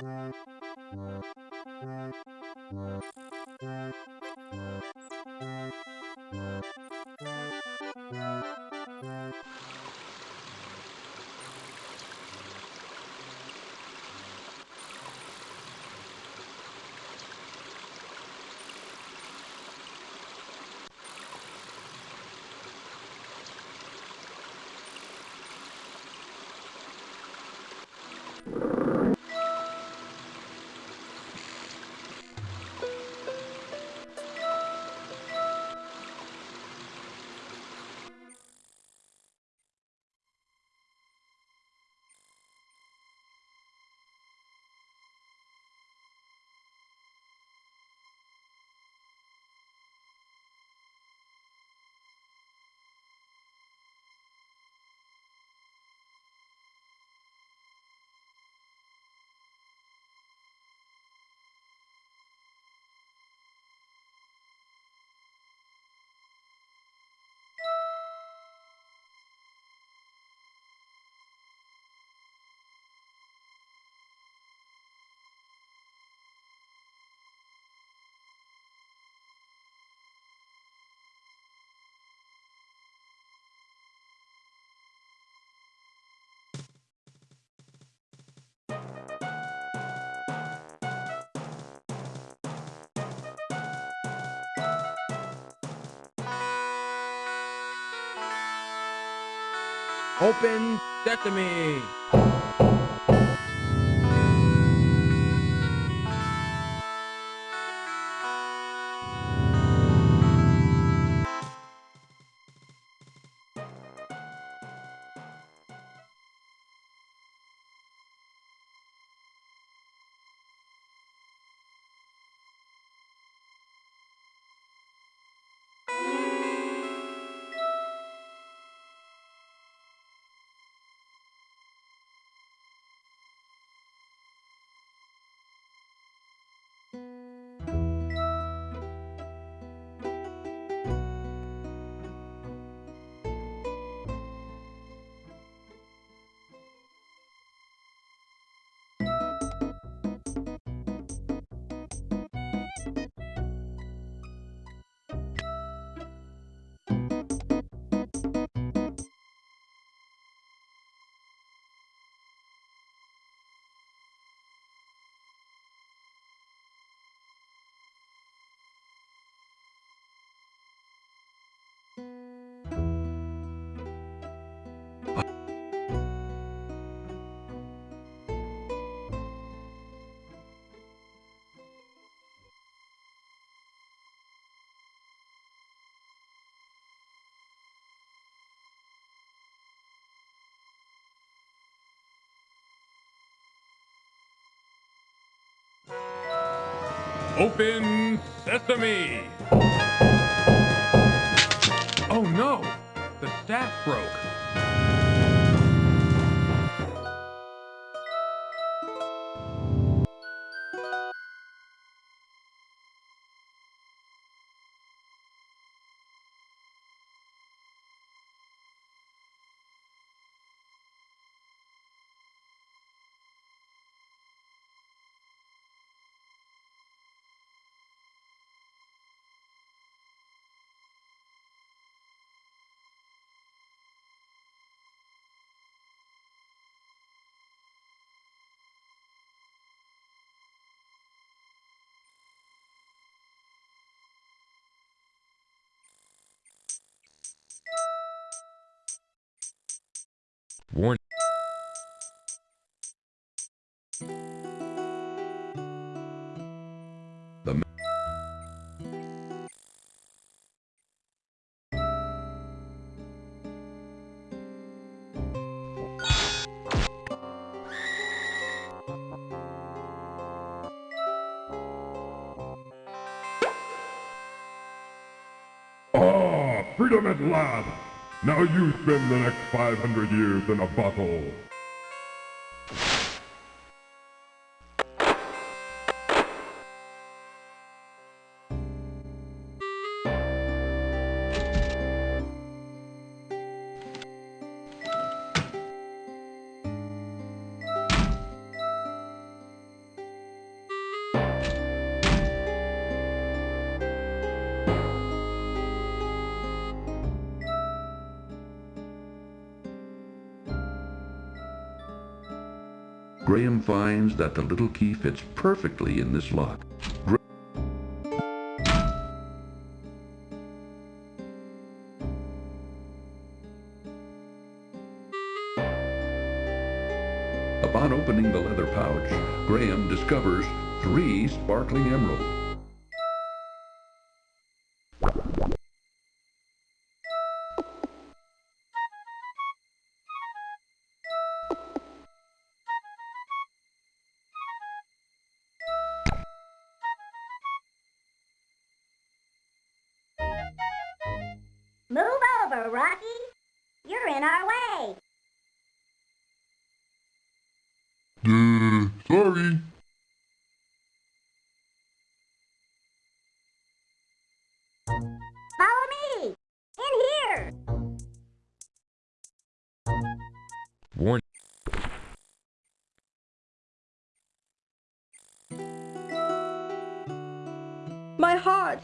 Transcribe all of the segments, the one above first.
Thank you. Open Sesame! Open Sesame! Oh no! The staff broke. Freedom at last! Now you spend the next 500 years in a bottle. Graham finds that the little key fits perfectly in this lock. Gra- Upon opening the leather pouch, Graham discovers three sparkling emeralds.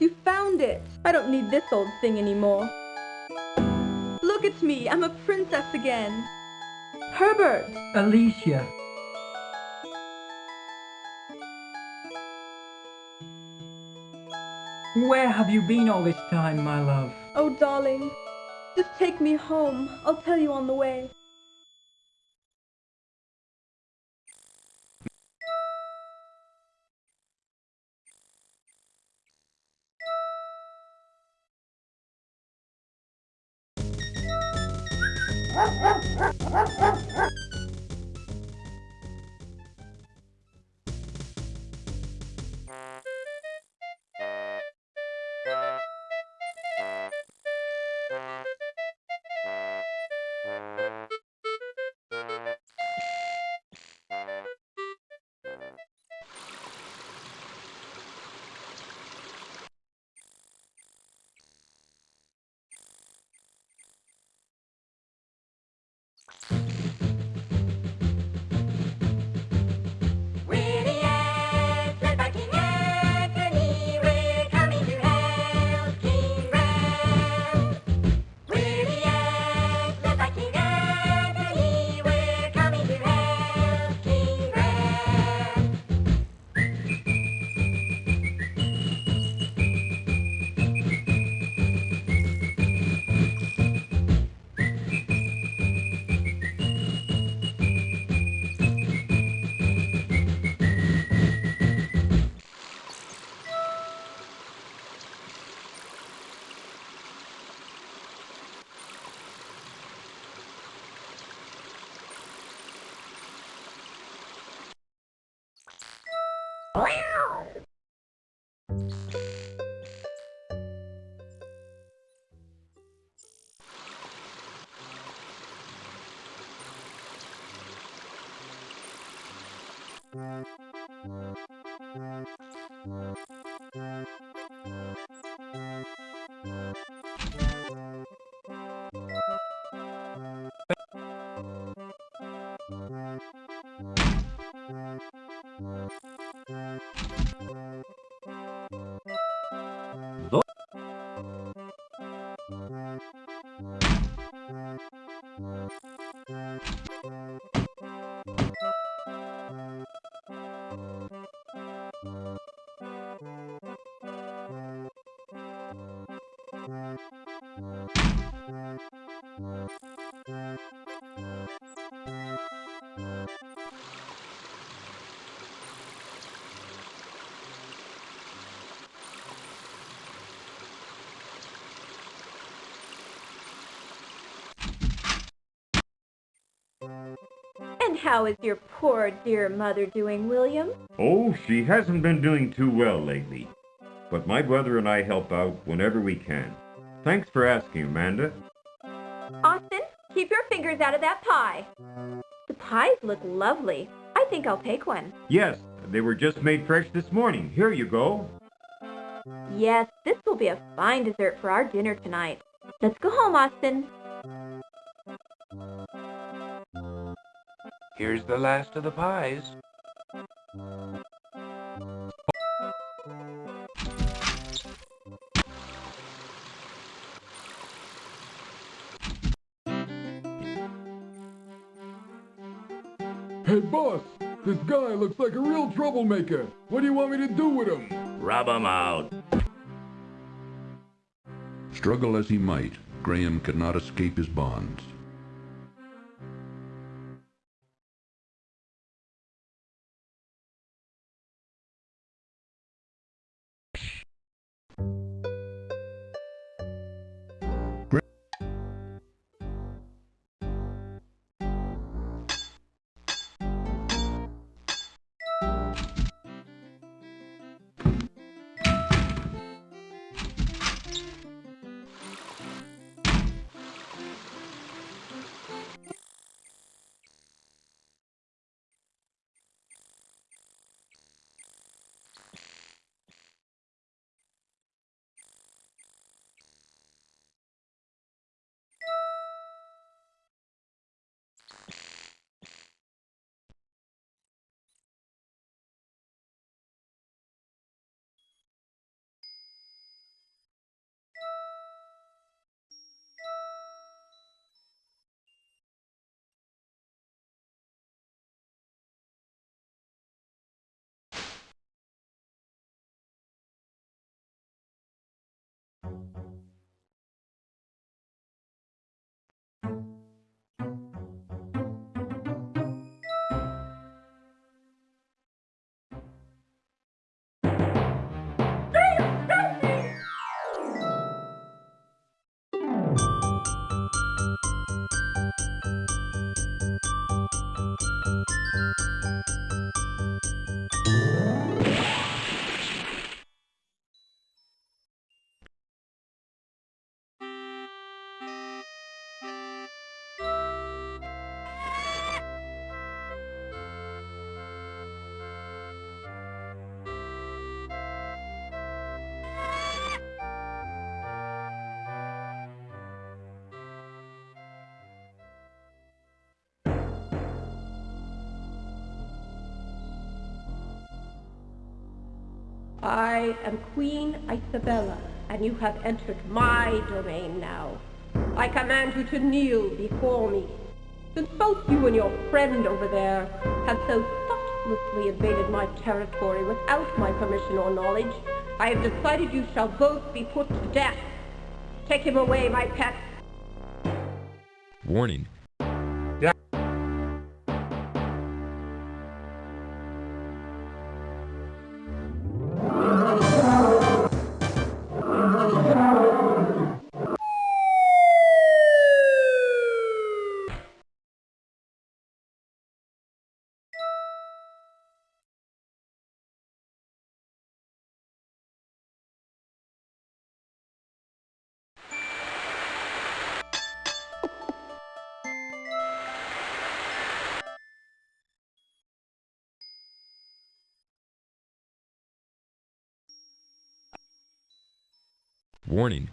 You found it. I don't need this old thing anymore. Look at me, I'm a princess again. Herbert, Alicia. Where have you been all this time, my love? oh darling, just take me home. I'll tell you on the way. Wow. And how is your poor dear mother doing, William? Oh, she hasn't been doing too well lately. But my brother and I help out whenever we can. Thanks for asking, Amanda. Austin, keep your fingers out of that pie. The pies look lovely. I think I'll take one. Yes, they were just made fresh this morning. Here you go. Yes, this will be a fine dessert for our dinner tonight. Let's go home, Austin. Here's the last of the pies. Looks like a real troublemaker. What do you want me to do with him? Rub 'em out. Struggle as he might, Graham could not escape his bonds. you. I am Queen Icebella, and you have entered my domain now. I command you to kneel before me. Since both you and your friend over there have so thoughtlessly invaded my territory without my permission or knowledge, I have decided you shall both be put to death. Take him away, my pet. Warning. Warning.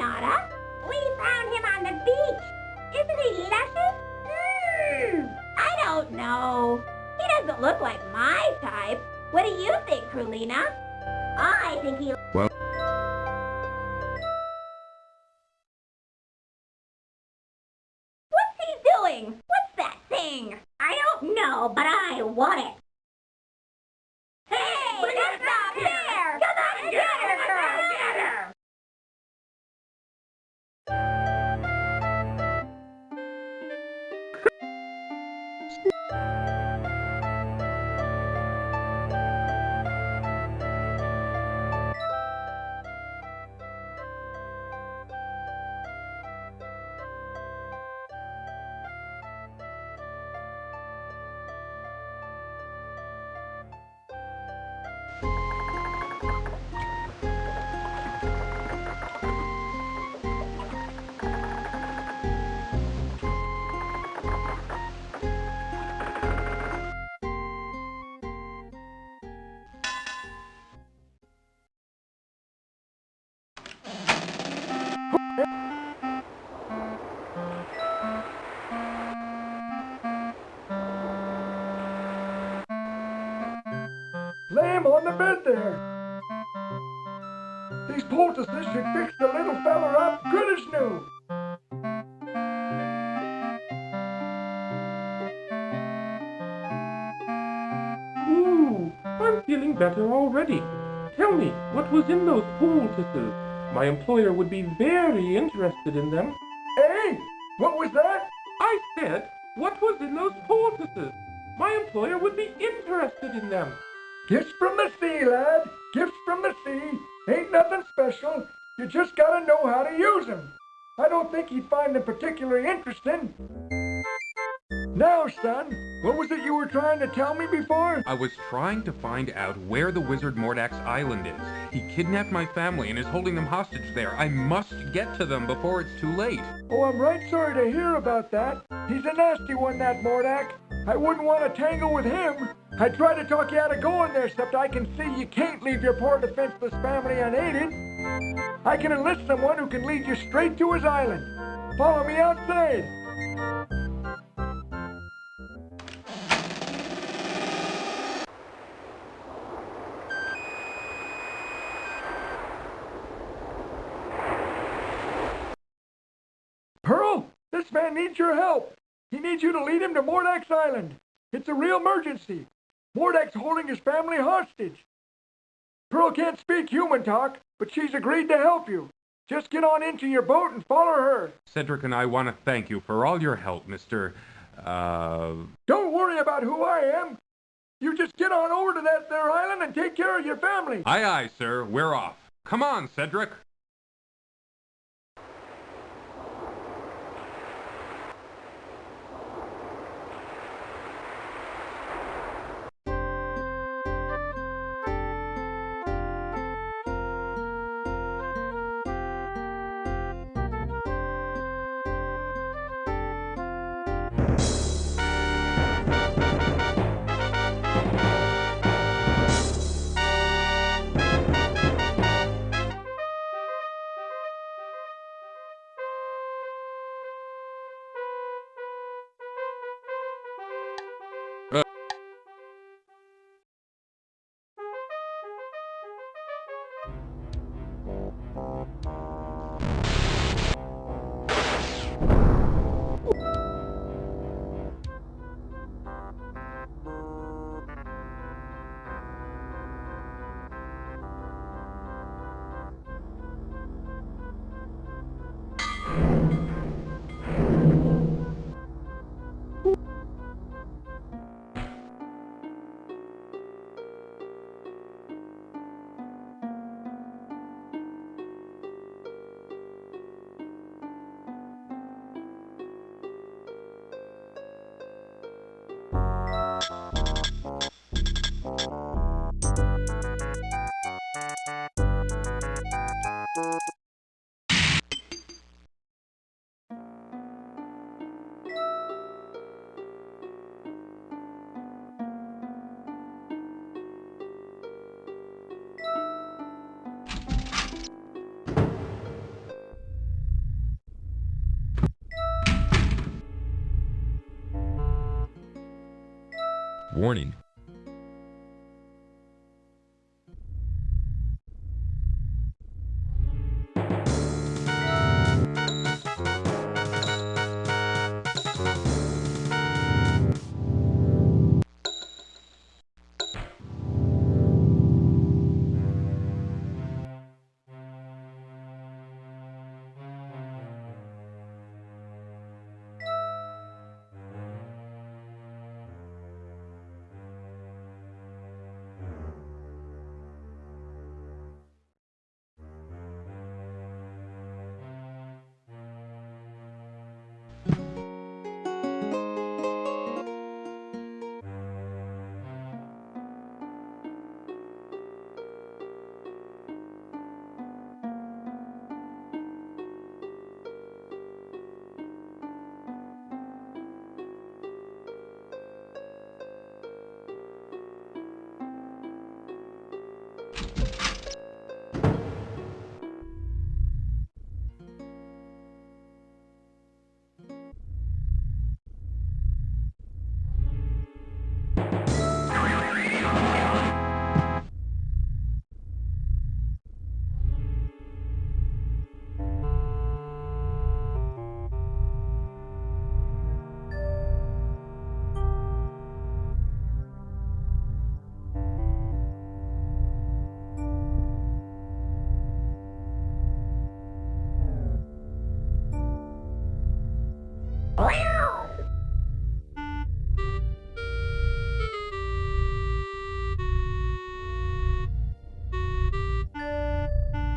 Nara. We found him on the beach. Isn't he lucky? Hmm, I don't know. He doesn't look like my type. What do you think, Krulina? I think he... Well... Lay him on the bed there. These poultices should fix the little feller up good as new. Ooh, I'm feeling better already. Tell me, what was in those poultices? My employer would be very interested in them. Hey, what was that? I said, what was in those poultices? My employer would be interested in them. Gifts from the sea, lad. Gifts from the sea. Ain't nothing special. You just gotta know how to use 'em. I don't think you'd find them particularly interesting. Now, son, what was it you were trying to tell me before? I was trying to find out where the wizard Mordack's Island is. He kidnapped my family and is holding them hostage there. I must get to them before it's too late. Oh, I'm right sorry to hear about that. He's a nasty one, that Mordack. I wouldn't want to tangle with him. I tried to talk you out of going there, except I can see you can't leave your poor defenseless family unaided. I can enlist someone who can lead you straight to his island. Follow me outside. Pearl, this man needs your help. He needs you to lead him to Mordack's Island. It's a real emergency. Mordack's holding his family hostage. Pearl can't speak human talk, but she's agreed to help you. Just get on into your boat and follow her. Cedric and I want to thank you for all your help, Mr. Uh. Don't worry about who I am. You just get on over to that there island and take care of your family. Aye, aye, sir. We're off. Come on, Cedric. Warning.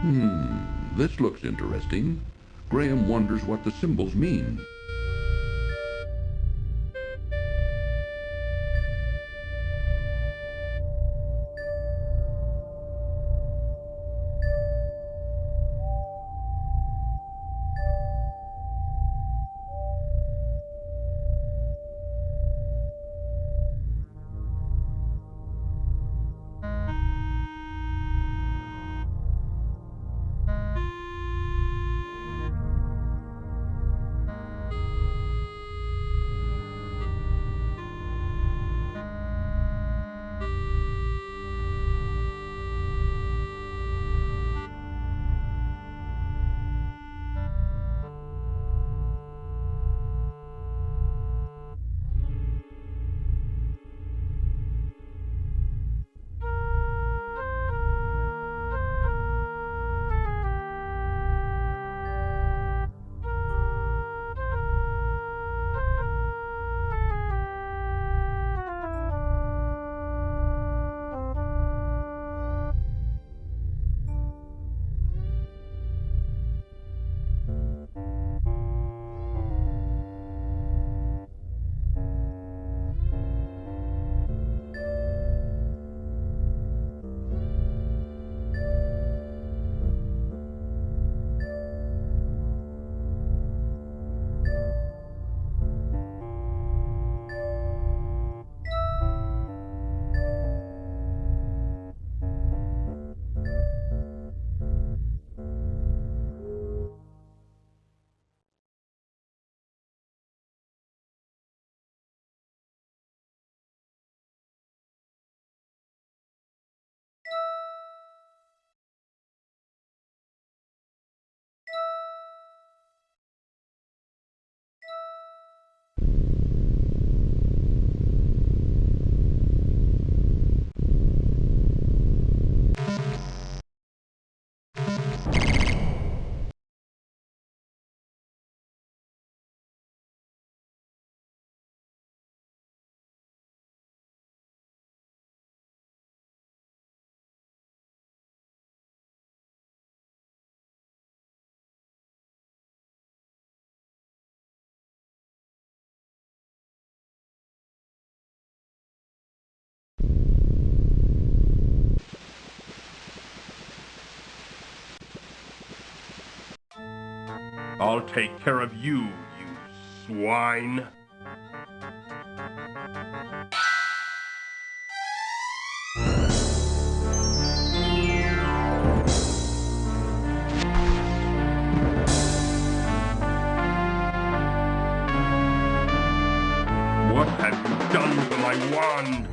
Hmm, this looks interesting. Graham wonders what the symbols mean. I'll take care of you, you swine. What have you done to my wand?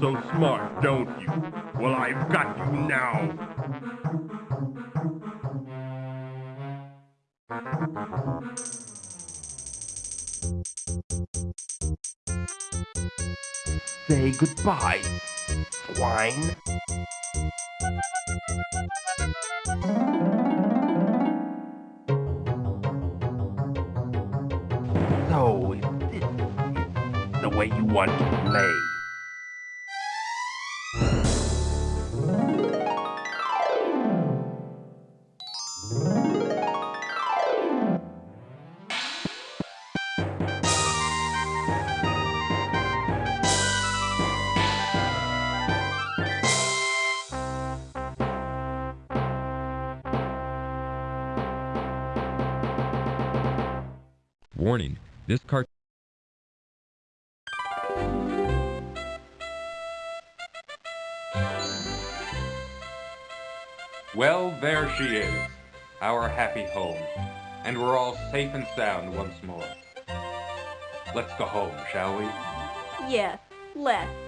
So smart, don't you? Well, I've got you now. Say goodbye, swine. So, is the way you want to play. Warning, this cart Well, there she is, our happy home, and we're all safe and sound once more. Let's go home, shall we? Yes, let's.